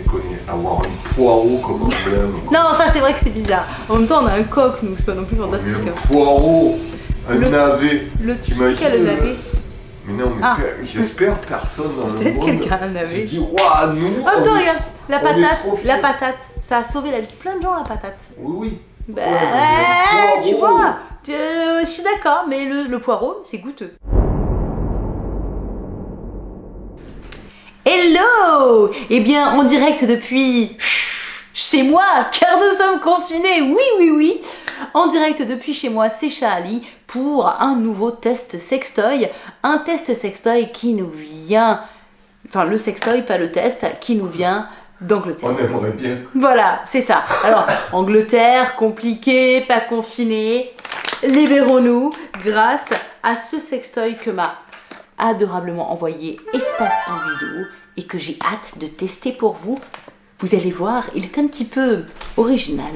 déconner. Avoir un poireau comme emblème. Non, ça c'est vrai que c'est bizarre. En même temps, on a un coq, nous, c'est pas non plus fantastique. Mais hein. un poireau, un Le- navet. Le T'imagines, le euh, navet Mais non, mais Ah. j'espère personne dans le Peut-être quelqu'un a un navet. dit, waouh, nous, Oh, est- regarde, la patate, la patate. Ça a sauvé la vie de plein de gens, la patate. Oui, oui. Bah, Ouais, le tu vois, tu- euh, je suis d'accord, mais le, le poireau, c'est goûteux. Hello Eh bien, en direct depuis chez moi, car nous sommes confinés, oui, oui, oui En direct depuis chez moi, c'est Charlie pour un nouveau test sextoy. Un test sextoy qui nous vient... Enfin, le sextoy, pas le test, qui nous vient d'Angleterre. On aimerait bien. Voilà, c'est ça. Alors, Angleterre, compliqué, pas confiné, libérons-nous grâce à ce sextoy que m'a adorablement envoyé Espace Vidéo et que j'ai hâte de tester pour vous. Vous allez voir, il est un petit peu original.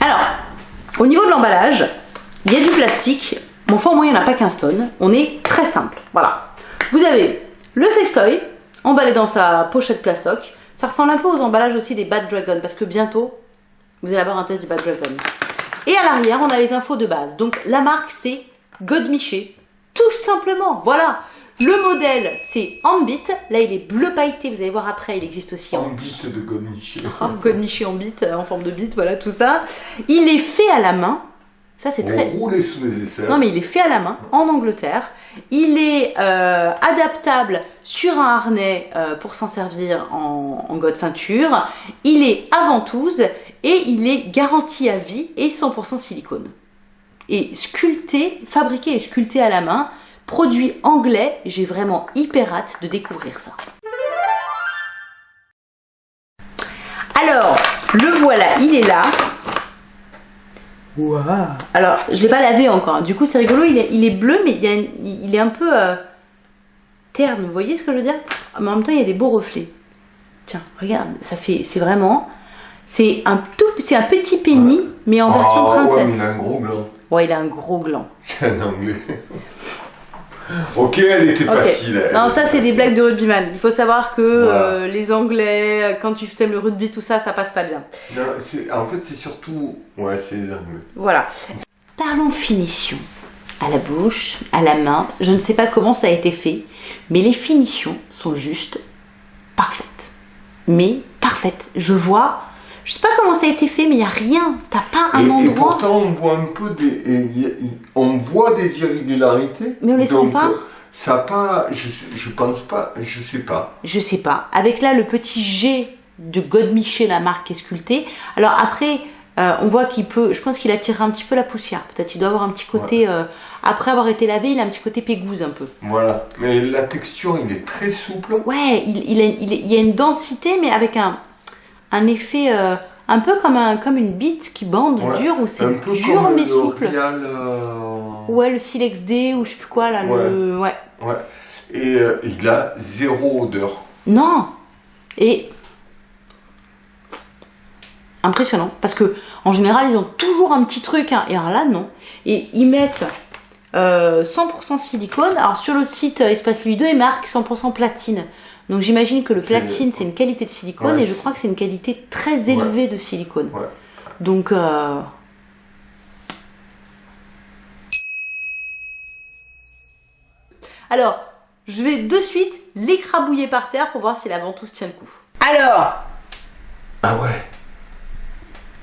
Alors, au niveau de l'emballage, il y a du plastique. Mon fond moyen n'a pas 15 tonnes. On est très simple. Voilà. Vous avez le sextoy emballé dans sa pochette plastoc. Ça ressemble un peu aux emballages aussi des Bad Dragon parce que bientôt, vous allez avoir un test du Bad Dragon. Et à l'arrière, on a les infos de base. Donc la marque, c'est Godmiché. Tout simplement. Voilà. Le modèle, c'est Ambit. Là, il est bleu pailleté. Vous allez voir après, il existe aussi en En but de Godmiché. Oh, Godmiché en bite, en forme de bite, voilà tout ça. Il est fait à la main. Ça, c'est très. roulait sous les aisselles. Non, mais il est fait à la main en Angleterre. Il est euh, adaptable sur un harnais euh, pour s'en servir en, en god ceinture. Il est à ventouse et il est garanti à vie et 100% silicone. Et sculpté, fabriqué et sculpté à la main. Produit anglais, j'ai vraiment hyper hâte de découvrir ça. Alors, le voilà, il est là. Waouh Alors, je l'ai pas lavé encore. hein. Du coup, c'est rigolo. Il est, il est bleu, mais il, y a une- il est un peu euh, terne. Vous voyez ce que je veux dire? Mais en même temps, il y a des beaux reflets. Tiens, regarde, ça fait, c'est vraiment, c'est un tout, c'est un petit penny, mais en version Ah, ouais, princesse. mais il a un gros gland. Ouais, il a un gros gland. C'est un anglais. ok, elle était facile. elle. Non, ça c'est des blagues de rugbyman. Il faut savoir que Voilà. euh, les Anglais, quand tu aimes le rugby, tout ça, ça passe pas bien. Non, en fait, c'est surtout. Ouais, c'est les anglais. Voilà. Parlons finition. À la bouche, à la main. Je ne sais pas comment ça a été fait, mais les finitions sont juste parfaites. Mais parfaites. Je vois. Je sais pas comment ça a été fait, mais il n'y a rien. T'as pas un et, et endroit. pourtant, on voit un peu des. on voit des irrégularités. Mais on les sent pas Ça a pas. Je, je pense pas. Je sais pas. Je sais pas. Avec là le petit G de Godmiché, la marque qui est sculptée. Alors après, euh, on voit qu'il peut. Je pense qu'il attire un petit peu la poussière. Peut-être il doit avoir un petit côté. euh, après avoir été lavé, il a un petit côté pégouze un peu. Voilà. Mais la texture, il est très souple. Ouais, il, il, a- il, il y a une densité, mais avec un, un effet euh, un peu comme, un, comme une bite qui bande Ouais. dure, où c'est dur comme mais le souple. Rial, euh, Ouais, le Silex D ou je sais plus quoi là. Le... Ouais. ouais. Et euh, il a zéro odeur. Non Et impressionnant parce que en général ils ont toujours un petit truc hein, et alors là non et ils mettent euh, 100% silicone alors sur le site Espace Lui 2 ils marquent 100% platine donc j'imagine que le platine c'est une qualité de silicone Ouais, et je crois que c'est une qualité très élevée de silicone. Ouais. donc euh, alors je vais de suite l'écrabouiller par terre pour voir si la ventouse tient le coup. Alors Ah ouais.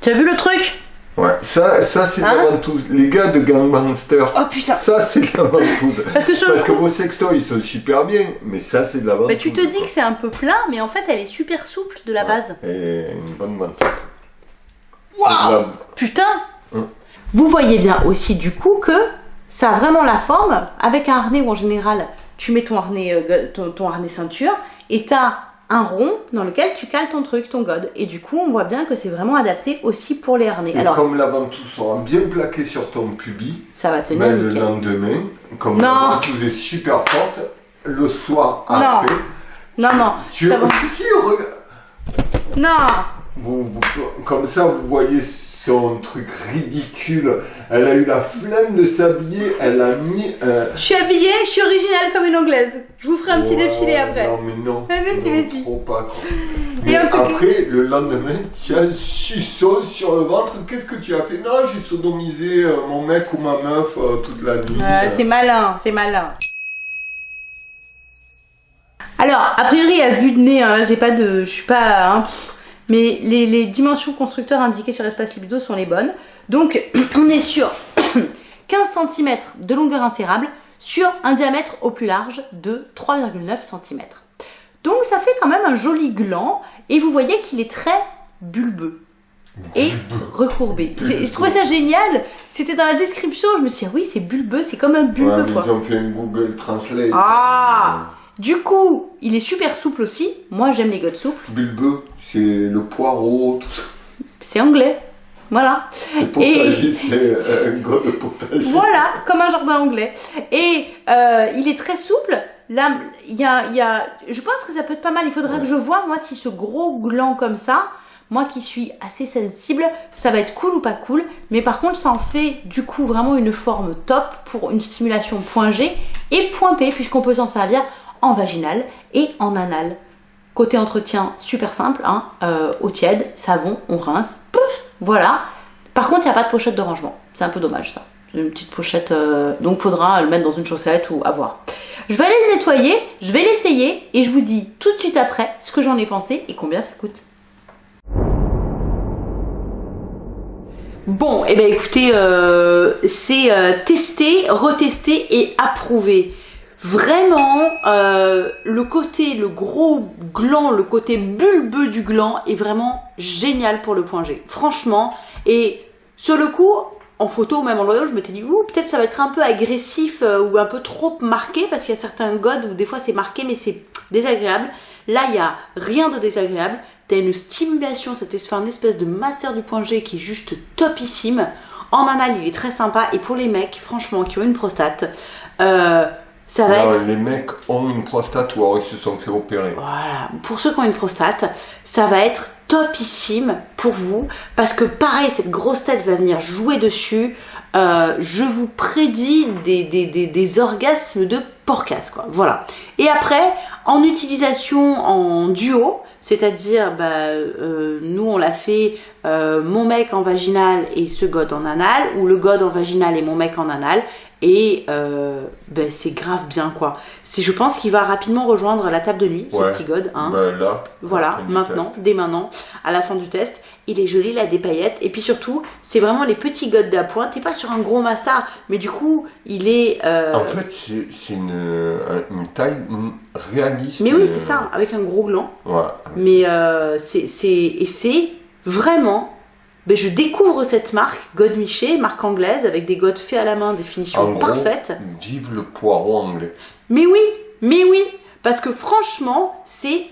tu as vu le truc? Ouais, ça, ça c'est de Hein la ventouse. Les gars de Gangmaster. Oh, putain. Ça c'est de la ventouse. Parce que sur le Parce que coup- vos sextoys sont super bien, mais ça c'est de la ventouse. Bah, tu te dis que c'est un peu plat, mais en fait, elle est super souple de la base. Et une bonne ventouse. De la- Putain Hum. Vous voyez bien aussi du coup que ça a vraiment la forme, avec un harnais où en général, tu mets ton harnais, euh, ton, ton harnais ceinture, et t'as un rond dans lequel tu cales ton truc, ton god. Et du coup, on voit bien que c'est vraiment adapté aussi pour les harnais. Et Alors, comme la ventouse sera bien plaquée sur ton pubis, ça va tenir ben, le lendemain, comme Non. la ventouse est super forte, le soir Non. après, Non, non, tu... ça va. Si, si, regarde. Non vous, vous- comme ça, vous voyez son truc ridicule. Elle a eu la flemme de s'habiller, elle a mis un... Je suis habillée, je suis originale comme une anglaise. Je vous ferai un petit défilé après. Non, mais non. Ah, mais si, mais si. trop pas. Et Mais en tout cas- après, le lendemain, tu as un suçon sur le ventre. Qu'est-ce que tu as fait? Non, j'ai sodomisé euh, mon mec ou ma meuf euh, toute la nuit. C'est malin, c'est malin. Alors, a priori, à vue de nez, hein, j'ai pas de. Je suis pas. hein, mais les, les dimensions constructeurs indiquées sur l'espace libido sont les bonnes. Donc, on est sur 15 cm de longueur insérable sur un diamètre au plus large de 3,9 cm. Donc, ça fait quand même un joli gland et vous voyez qu'il est très bulbeux et recourbé. Je trouvais ça génial. C'était dans la description. Je me suis dit, ah oui, c'est bulbeux, c'est comme un Ouais, mais quoi. ils ont fait une Google Translate. Ah Du coup, il est super souple aussi. Moi, j'aime les godes souples. Bulbeux, c'est le poireau, tout ça. C'est anglais. Voilà. C'est potager, c'est euh, un gros de potager. Voilà, comme un jardin anglais. Et euh, il est très souple. Là, il y a, y a- je pense que ça peut être pas mal. Il faudra que je vois, moi, si ce gros gland comme ça, moi qui suis assez sensible, ça va être cool ou pas cool. Mais par contre, ça en fait du coup vraiment une forme top pour une stimulation point G et point P, puisqu'on peut s'en servir en vaginal et en anal. Côté entretien, super simple, hein, euh, eau tiède, savon, on rince, pouf, voilà. Par contre, il n'y a pas de pochette de rangement. C'est un peu dommage ça. Une petite pochette, euh, donc faudra le mettre dans une chaussette ou avoir. Je vais aller le nettoyer, je vais l'essayer et je vous dis tout de suite après ce que j'en ai pensé et combien ça coûte. Bon, et eh bien écoutez, euh, c'est euh, testé, retesté et approuvé. Vraiment, euh, le côté, le gros gland, le côté bulbeux du gland est vraiment génial pour le point G. Franchement, et sur le coup, en photo ou même en loyau, je m'étais dit, ouh, peut-être ça va être un peu agressif euh, ou un peu trop marqué parce qu'il y a certains godes où des fois c'est marqué mais c'est désagréable. Là, il y a rien de désagréable. T'as une stimulation, ça te fait un espèce de master du point G qui est juste topissime. En anal, il est très sympa. Et pour les mecs, franchement, qui ont une prostate, euh, ça va Non, être les mecs ont une prostate ou alors ils se sont fait opérer. voilà, pour ceux qui ont une prostate, ça va être topissime pour vous parce que pareil, cette grosse tête va venir jouer dessus. Euh, je vous prédis des, des, des, des orgasmes de porcasse, quoi. Voilà. Et après, en utilisation en duo, c'est-à-dire, bah, euh, nous on l'a fait euh, mon mec en vaginal et ce god en anal, ou le god en vaginal et mon mec en anal. Et euh, ben, c'est grave bien quoi. C'est, je pense qu'il va rapidement rejoindre la table de nuit, ce petit god. Hein. Bah là, voilà, maintenant, dès maintenant, à la fin du test. Il est joli, il a des paillettes. Et puis surtout, c'est vraiment les petits godes d'appoint. T'es pas sur un gros master, mais du coup, il est. euh, En fait, c'est une, un- une taille réaliste. mais oui, euh, c'est ça, avec un gros gland. Ouais. Mais euh, c'est, c'est, et c'est vraiment. Ben, je découvre cette marque, God Miché, marque anglaise, avec des godes faits à la main, des finitions En gros, parfaites. Vive le poireau anglais. Mais oui, mais oui, parce que franchement, c'est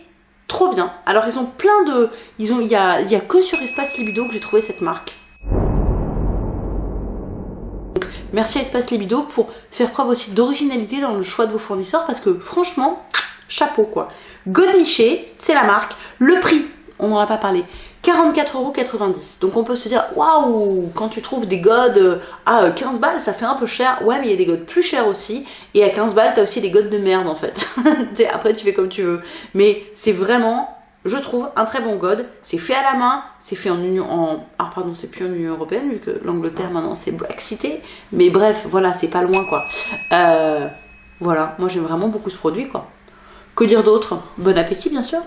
trop bien. Alors ils ont plein de, il y a, y a que sur Espace Libido que j'ai trouvé cette marque. Merci à Espace Libido pour faire preuve aussi d'originalité dans le choix de vos fournisseurs, parce que franchement, chapeau quoi. God Miché, c'est la marque. Le prix, on n'en a pas parlé. 44,90€. Donc on peut se dire, waouh, quand tu trouves des godes euh, à euh, 15 balles, ça fait un peu cher. Ouais, mais il y a des godes plus chers aussi. Et à 15 balles, t'as aussi des godes de merde en fait. Après, tu fais comme tu veux. Mais c'est vraiment, je trouve, un très bon god. C'est fait à la main, c'est fait en Union. En... Ah, pardon, c'est plus en Union Européenne, vu que l'Angleterre maintenant c'est Brexité. Mais bref, voilà, c'est pas loin quoi. Euh, voilà, moi j'aime vraiment beaucoup ce produit quoi. Que dire d'autre? Bon appétit bien sûr.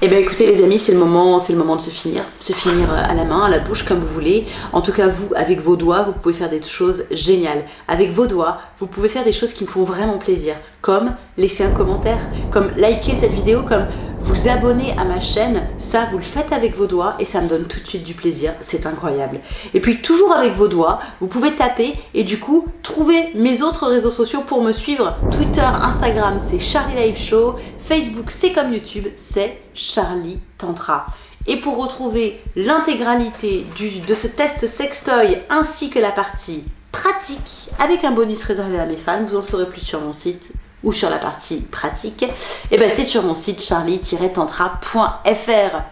Eh bien écoutez les amis, c'est le moment, c'est le moment de se finir, se finir euh, à la main, à la bouche comme vous voulez. En tout cas vous, avec vos doigts, vous pouvez faire des choses géniales. Avec vos doigts, vous pouvez faire des choses qui me font vraiment plaisir, comme laisser un commentaire, comme liker cette vidéo, comme vous abonner à ma chaîne. Ça, vous le faites avec vos doigts et ça me donne tout de suite du plaisir. C'est incroyable. Et puis toujours avec vos doigts, vous pouvez taper et du coup trouver mes autres réseaux sociaux pour me suivre. Twitter, Instagram, c'est Charlie Live Show. Facebook, c'est comme YouTube, c'est Charlie Tantra. Et pour retrouver l'intégralité de ce test sextoy ainsi que la partie pratique avec un bonus réservé à mes fans, vous en saurez plus sur mon site ou sur la partie pratique, et ben c'est sur mon site charlie-tantra.fr.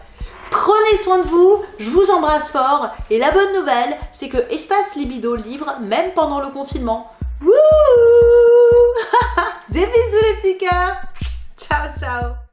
Prenez soin de vous, je vous embrasse fort. Et la bonne nouvelle, c'est que Espace Libido livre même pendant le confinement. Wouh Des bisous les petits cœurs Ciao ciao